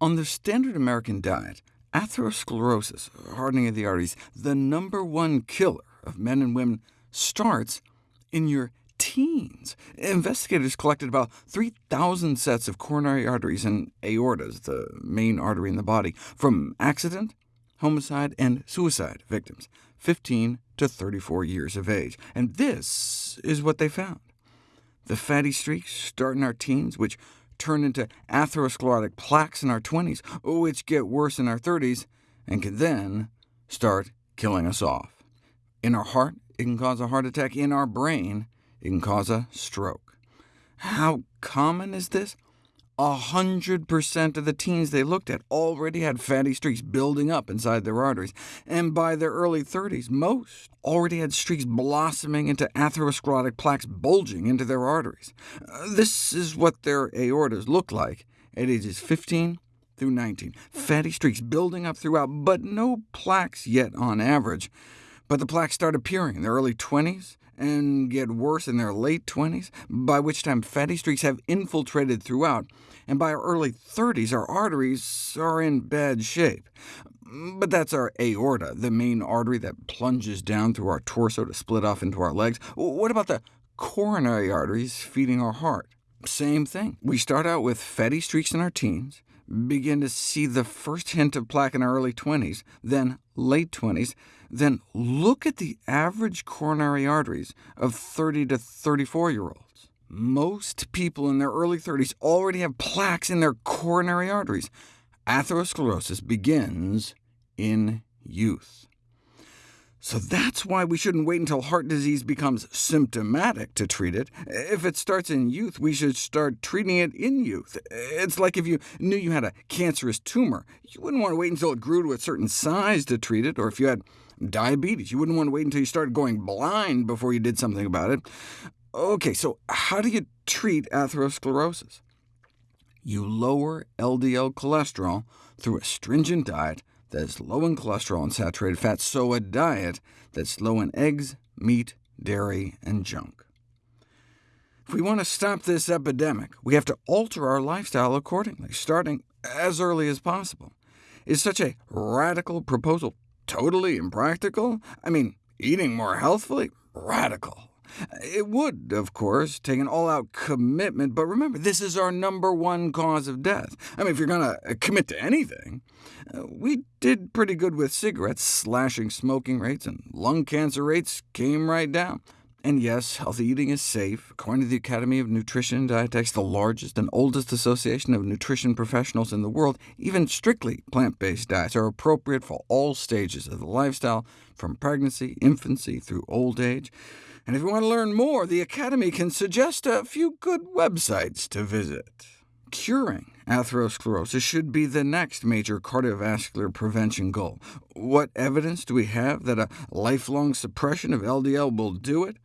On the standard American diet, atherosclerosis, hardening of the arteries, the number one killer of men and women, starts in your teens. Investigators collected about 3,000 sets of coronary arteries and aortas, the main artery in the body, from accident, homicide, and suicide victims, 15 to 34 years of age. And this is what they found. The fatty streaks start in our teens, which turn into atherosclerotic plaques in our 20s, which get worse in our 30s, and can then start killing us off. In our heart, it can cause a heart attack. In our brain, it can cause a stroke. How common is this? 100% of the teens they looked at already had fatty streaks building up inside their arteries, and by their early 30s, most already had streaks blossoming into atherosclerotic plaques bulging into their arteries. Uh, this is what their aortas look like at ages 15 through 19. Fatty streaks building up throughout, but no plaques yet on average. But the plaques start appearing in their early 20s, and get worse in their late 20s, by which time fatty streaks have infiltrated throughout, and by our early 30s our arteries are in bad shape. But that's our aorta, the main artery that plunges down through our torso to split off into our legs. What about the coronary arteries feeding our heart? Same thing. We start out with fatty streaks in our teens, begin to see the first hint of plaque in our early 20s, then late 20s, then look at the average coronary arteries of 30 to 34-year-olds. Most people in their early 30s already have plaques in their coronary arteries. Atherosclerosis begins in youth. So that's why we shouldn't wait until heart disease becomes symptomatic to treat it. If it starts in youth, we should start treating it in youth. It's like if you knew you had a cancerous tumor. You wouldn't want to wait until it grew to a certain size to treat it, or if you had diabetes. You wouldn't want to wait until you started going blind before you did something about it. OK, so how do you treat atherosclerosis? You lower LDL cholesterol through a stringent diet that's low in cholesterol and saturated fat, so a diet that's low in eggs, meat, dairy, and junk. If we want to stop this epidemic, we have to alter our lifestyle accordingly, starting as early as possible. Is such a radical proposal totally impractical? I mean, eating more healthfully? Radical. It would, of course, take an all-out commitment, but remember, this is our number one cause of death. I mean, if you're going to commit to anything, uh, we did pretty good with cigarettes, slashing smoking rates, and lung cancer rates came right down. And yes, healthy eating is safe. According to the Academy of Nutrition and Dietetics, the largest and oldest association of nutrition professionals in the world, even strictly plant-based diets are appropriate for all stages of the lifestyle, from pregnancy, infancy, through old age. And if you want to learn more, the Academy can suggest a few good websites to visit. Curing atherosclerosis should be the next major cardiovascular prevention goal. What evidence do we have that a lifelong suppression of LDL will do it?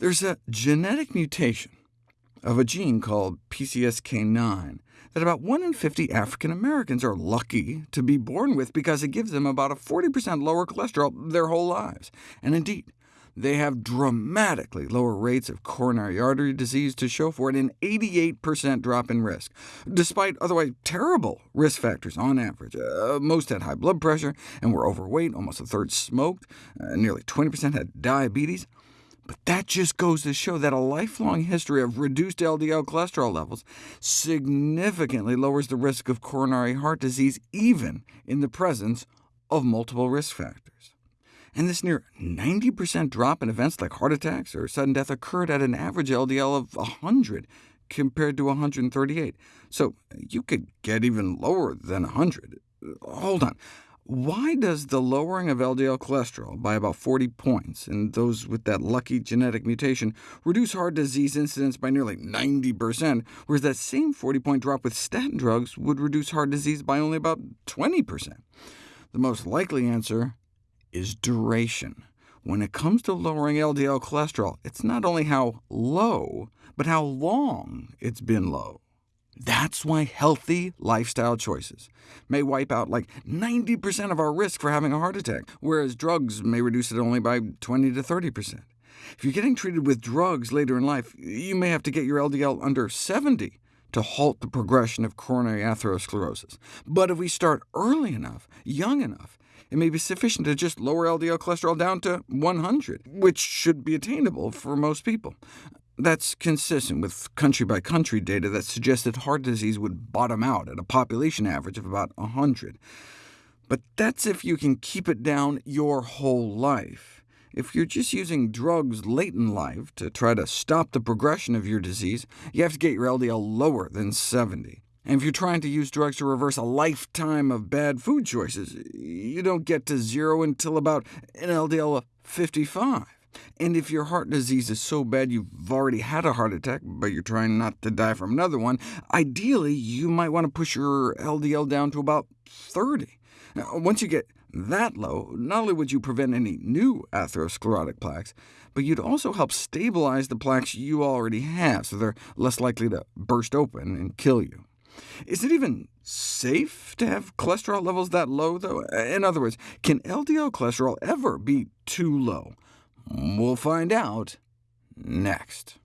There's a genetic mutation of a gene called PCSK9 that about 1 in 50 African Americans are lucky to be born with because it gives them about a 40% lower cholesterol their whole lives. And indeed, they have dramatically lower rates of coronary artery disease to show for it, an 88% drop in risk, despite otherwise terrible risk factors on average. Uh, most had high blood pressure and were overweight, almost a third smoked, uh, nearly 20% had diabetes. But that just goes to show that a lifelong history of reduced LDL cholesterol levels significantly lowers the risk of coronary heart disease, even in the presence of multiple risk factors and this near 90% drop in events like heart attacks or sudden death occurred at an average LDL of 100 compared to 138. So you could get even lower than 100. Hold on. Why does the lowering of LDL cholesterol by about 40 points in those with that lucky genetic mutation reduce heart disease incidence by nearly 90%, whereas that same 40-point drop with statin drugs would reduce heart disease by only about 20%? The most likely answer is duration. When it comes to lowering LDL cholesterol, it's not only how low, but how long it's been low. That's why healthy lifestyle choices may wipe out like 90% of our risk for having a heart attack, whereas drugs may reduce it only by 20 to 30%. If you're getting treated with drugs later in life, you may have to get your LDL under 70 to halt the progression of coronary atherosclerosis. But if we start early enough, young enough, it may be sufficient to just lower LDL cholesterol down to 100, which should be attainable for most people. That's consistent with country-by-country -country data that suggests that heart disease would bottom out at a population average of about 100. But that's if you can keep it down your whole life. If you're just using drugs late in life to try to stop the progression of your disease, you have to get your LDL lower than 70. And if you're trying to use drugs to reverse a lifetime of bad food choices, you don't get to zero until about an LDL of 55. And if your heart disease is so bad you've already had a heart attack, but you're trying not to die from another one, ideally you might want to push your LDL down to about 30. Now, once you get that low, not only would you prevent any new atherosclerotic plaques, but you'd also help stabilize the plaques you already have, so they're less likely to burst open and kill you. Is it even safe to have cholesterol levels that low, though? In other words, can LDL cholesterol ever be too low? We'll find out next.